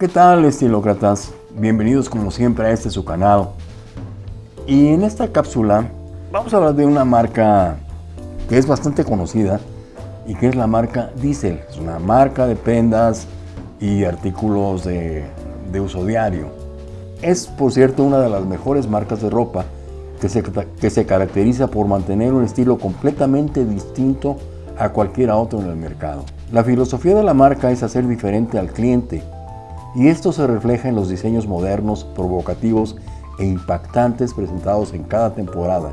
¿Qué tal estilócratas? Bienvenidos como siempre a este su canal. Y en esta cápsula vamos a hablar de una marca que es bastante conocida y que es la marca Diesel. Es una marca de prendas y artículos de, uso diario. Es, por cierto, una de las mejores marcas de ropa que se, que se caracteriza por mantener un estilo completamente distinto a cualquier otro en el mercado. La filosofía de la marca es hacer diferente al cliente y esto se refleja en los diseños modernos, provocativos e impactantes presentados en cada temporada.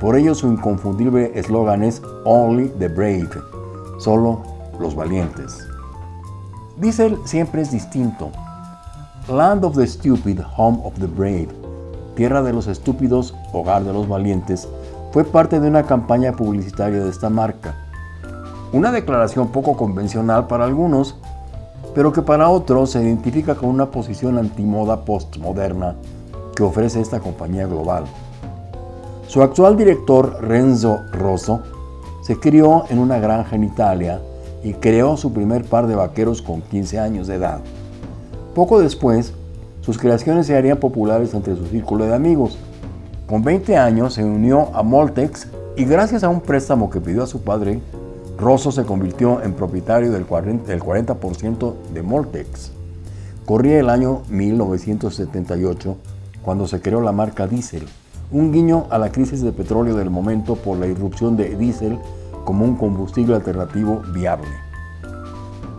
Por ello su inconfundible eslogan es Only the Brave, solo los valientes. Diesel siempre es distinto. Land of the Stupid, Home of the Brave, Tierra de los Estúpidos, Hogar de los Valientes, fue parte de una campaña publicitaria de esta marca. Una declaración poco convencional para algunos, pero que para otros se identifica con una posición antimoda postmoderna que ofrece esta compañía global. Su actual director, Renzo Rosso, se crió en una granja en Italia y creó su primer par de vaqueros con 15 años de edad. Poco después, sus creaciones se harían populares entre su círculo de amigos. Con 20 años se unió a Moltex y gracias a un préstamo que pidió a su padre, Rosso se convirtió en propietario del 40% de Moltex. Corría el año 1978 cuando se creó la marca Diesel, un guiño a la crisis de petróleo del momento por la irrupción de diésel como un combustible alternativo viable.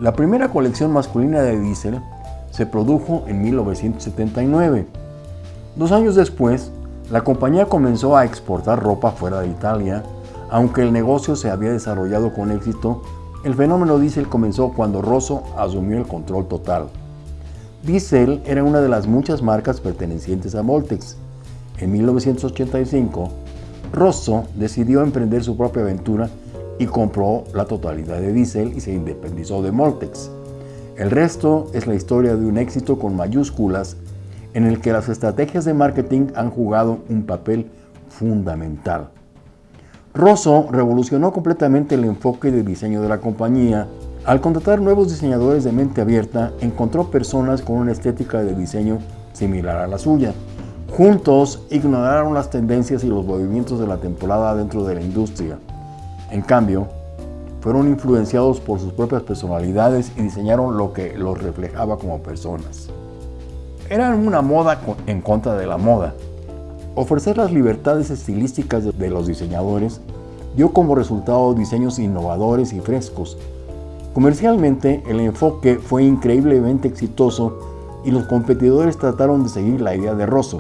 La primera colección masculina de diésel se produjo en 1979. Dos años después, la compañía comenzó a exportar ropa fuera de Italia aunque el negocio se había desarrollado con éxito, el fenómeno Diesel comenzó cuando Rosso asumió el control total. Diesel era una de las muchas marcas pertenecientes a Moltex. En 1985, Rosso decidió emprender su propia aventura y compró la totalidad de Diesel y se independizó de Moltex. El resto es la historia de un éxito con mayúsculas en el que las estrategias de marketing han jugado un papel fundamental. Rosso revolucionó completamente el enfoque de diseño de la compañía. Al contratar nuevos diseñadores de mente abierta, encontró personas con una estética de diseño similar a la suya. Juntos ignoraron las tendencias y los movimientos de la temporada dentro de la industria. En cambio, fueron influenciados por sus propias personalidades y diseñaron lo que los reflejaba como personas. Eran una moda en contra de la moda, Ofrecer las libertades estilísticas de los diseñadores dio como resultado diseños innovadores y frescos. Comercialmente, el enfoque fue increíblemente exitoso y los competidores trataron de seguir la idea de Rosso.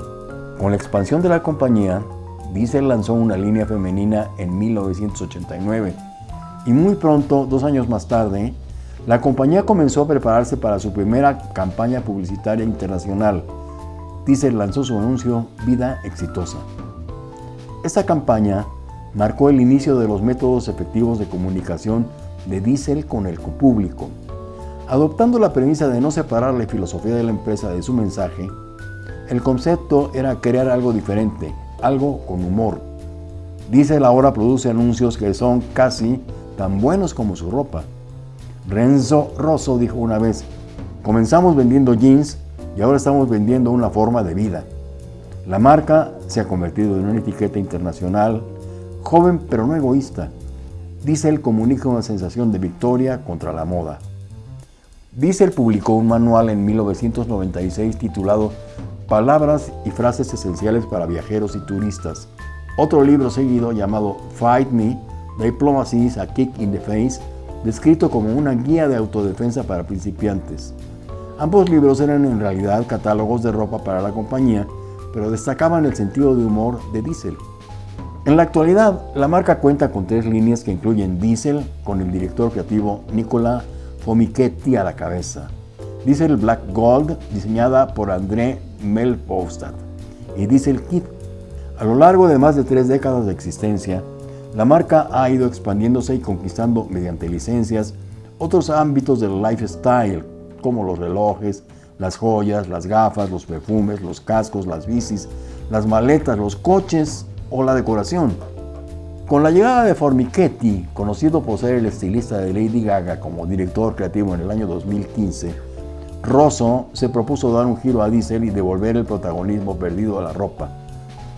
Con la expansión de la compañía, Diesel lanzó una línea femenina en 1989 y muy pronto, dos años más tarde, la compañía comenzó a prepararse para su primera campaña publicitaria internacional, Diesel lanzó su anuncio Vida Exitosa. Esta campaña marcó el inicio de los métodos efectivos de comunicación de Diesel con el público. Adoptando la premisa de no separar la filosofía de la empresa de su mensaje, el concepto era crear algo diferente, algo con humor. Diesel ahora produce anuncios que son casi tan buenos como su ropa. Renzo Rosso dijo una vez, comenzamos vendiendo jeans y ahora estamos vendiendo una forma de vida. La marca se ha convertido en una etiqueta internacional, joven pero no egoísta. Diesel comunica una sensación de victoria contra la moda. Diesel publicó un manual en 1996 titulado Palabras y frases esenciales para viajeros y turistas. Otro libro seguido llamado Fight Me, Diplomacy is a Kick in the Face, descrito como una guía de autodefensa para principiantes. Ambos libros eran en realidad catálogos de ropa para la compañía, pero destacaban el sentido de humor de Diesel. En la actualidad, la marca cuenta con tres líneas que incluyen Diesel, con el director creativo Nicola Fomichetti a la cabeza, Diesel Black Gold, diseñada por André Melpostad, y Diesel Kit. A lo largo de más de tres décadas de existencia, la marca ha ido expandiéndose y conquistando mediante licencias otros ámbitos del lifestyle, como los relojes, las joyas, las gafas, los perfumes, los cascos, las bicis, las maletas, los coches o la decoración. Con la llegada de Formichetti, conocido por ser el estilista de Lady Gaga como director creativo en el año 2015, Rosso se propuso dar un giro a Diesel y devolver el protagonismo perdido a la ropa.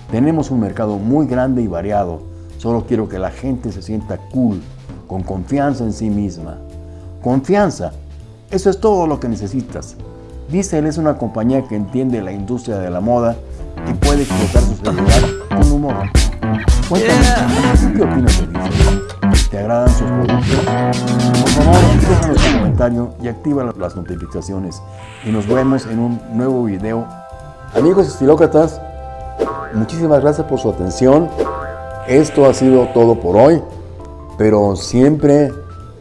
Tenemos un mercado muy grande y variado. Solo quiero que la gente se sienta cool, con confianza en sí misma. Confianza, eso es todo lo que necesitas. Diesel es una compañía que entiende la industria de la moda y puede explotar su seguridad con humor. Cuéntame, ¿qué opinas de Diesel? ¿Te agradan sus productos? Por favor, déjanos tu comentario y activa las notificaciones. Y nos vemos en un nuevo video. Amigos estilócratas, muchísimas gracias por su atención. Esto ha sido todo por hoy, pero siempre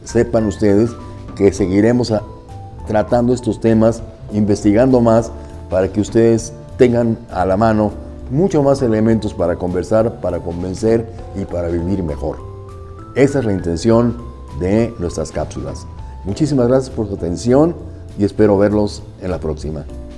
sepan ustedes que seguiremos tratando estos temas, investigando más para que ustedes tengan a la mano mucho más elementos para conversar, para convencer y para vivir mejor. Esa es la intención de nuestras cápsulas. Muchísimas gracias por su atención y espero verlos en la próxima.